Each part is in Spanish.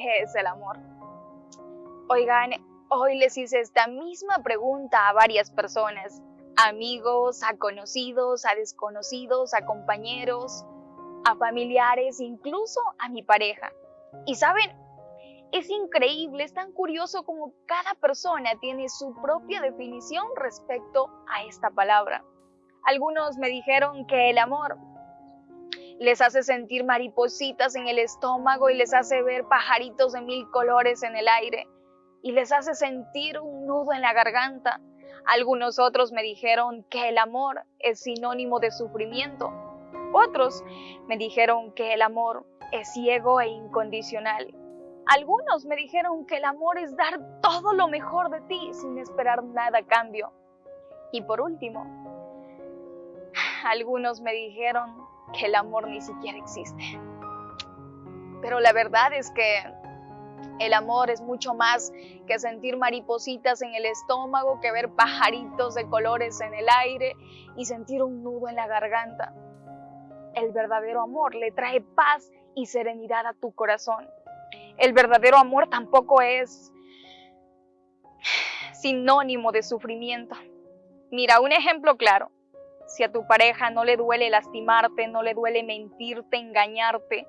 ¿qué es el amor? Oigan, hoy les hice esta misma pregunta a varias personas, amigos, a conocidos, a desconocidos, a compañeros, a familiares, incluso a mi pareja. Y saben, es increíble, es tan curioso como cada persona tiene su propia definición respecto a esta palabra. Algunos me dijeron que el amor les hace sentir maripositas en el estómago y les hace ver pajaritos de mil colores en el aire y les hace sentir un nudo en la garganta. Algunos otros me dijeron que el amor es sinónimo de sufrimiento. Otros me dijeron que el amor es ciego e incondicional. Algunos me dijeron que el amor es dar todo lo mejor de ti sin esperar nada a cambio. Y por último, algunos me dijeron que el amor ni siquiera existe. Pero la verdad es que el amor es mucho más que sentir maripositas en el estómago, que ver pajaritos de colores en el aire y sentir un nudo en la garganta. El verdadero amor le trae paz y serenidad a tu corazón. El verdadero amor tampoco es sinónimo de sufrimiento. Mira, un ejemplo claro. Si a tu pareja no le duele lastimarte, no le duele mentirte, engañarte,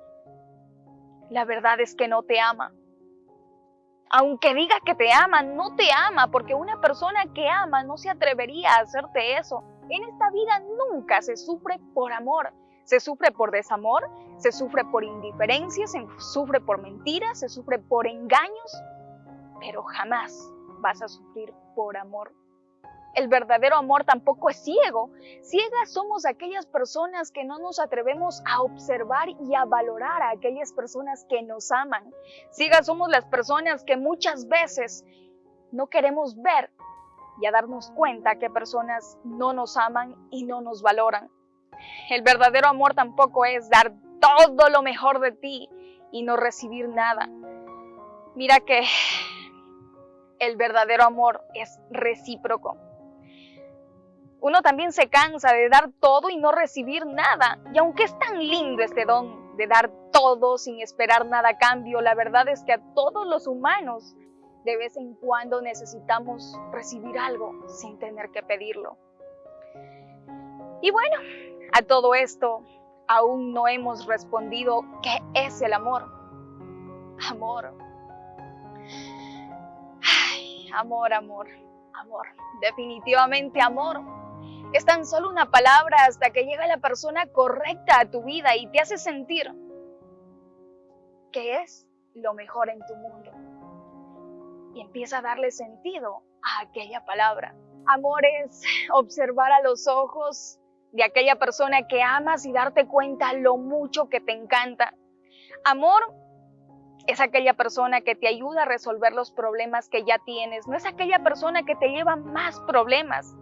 la verdad es que no te ama. Aunque diga que te ama, no te ama, porque una persona que ama no se atrevería a hacerte eso. En esta vida nunca se sufre por amor, se sufre por desamor, se sufre por indiferencia, se sufre por mentiras, se sufre por engaños, pero jamás vas a sufrir por amor. El verdadero amor tampoco es ciego. Ciegas somos aquellas personas que no nos atrevemos a observar y a valorar a aquellas personas que nos aman. Ciegas somos las personas que muchas veces no queremos ver y a darnos cuenta que personas no nos aman y no nos valoran. El verdadero amor tampoco es dar todo lo mejor de ti y no recibir nada. Mira que el verdadero amor es recíproco. Uno también se cansa de dar todo y no recibir nada. Y aunque es tan lindo este don de dar todo sin esperar nada a cambio, la verdad es que a todos los humanos de vez en cuando necesitamos recibir algo sin tener que pedirlo. Y bueno, a todo esto aún no hemos respondido qué es el amor. Amor. Ay, amor, amor, amor. Definitivamente amor es tan solo una palabra hasta que llega la persona correcta a tu vida y te hace sentir que es lo mejor en tu mundo. Y empieza a darle sentido a aquella palabra. Amor es observar a los ojos de aquella persona que amas y darte cuenta lo mucho que te encanta. Amor es aquella persona que te ayuda a resolver los problemas que ya tienes, no es aquella persona que te lleva más problemas.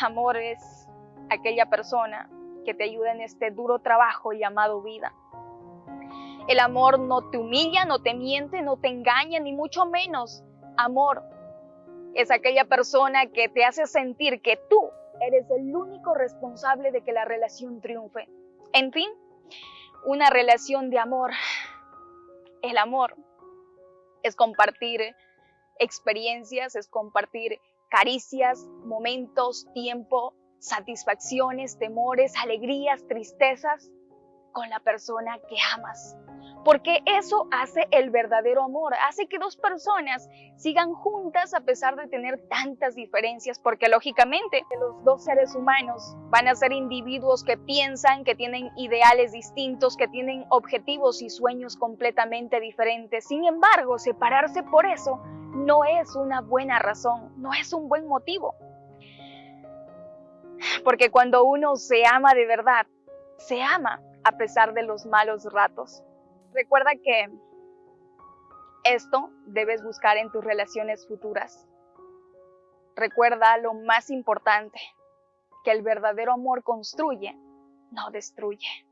Amor es aquella persona que te ayuda en este duro trabajo llamado vida. El amor no te humilla, no te miente, no te engaña, ni mucho menos. Amor es aquella persona que te hace sentir que tú eres el único responsable de que la relación triunfe. En fin, una relación de amor. El amor es compartir experiencias, es compartir caricias, momentos, tiempo, satisfacciones, temores, alegrías, tristezas con la persona que amas. Porque eso hace el verdadero amor, hace que dos personas sigan juntas a pesar de tener tantas diferencias, porque lógicamente los dos seres humanos van a ser individuos que piensan, que tienen ideales distintos, que tienen objetivos y sueños completamente diferentes. Sin embargo, separarse por eso no es una buena razón, no es un buen motivo. Porque cuando uno se ama de verdad, se ama a pesar de los malos ratos. Recuerda que esto debes buscar en tus relaciones futuras. Recuerda lo más importante, que el verdadero amor construye, no destruye.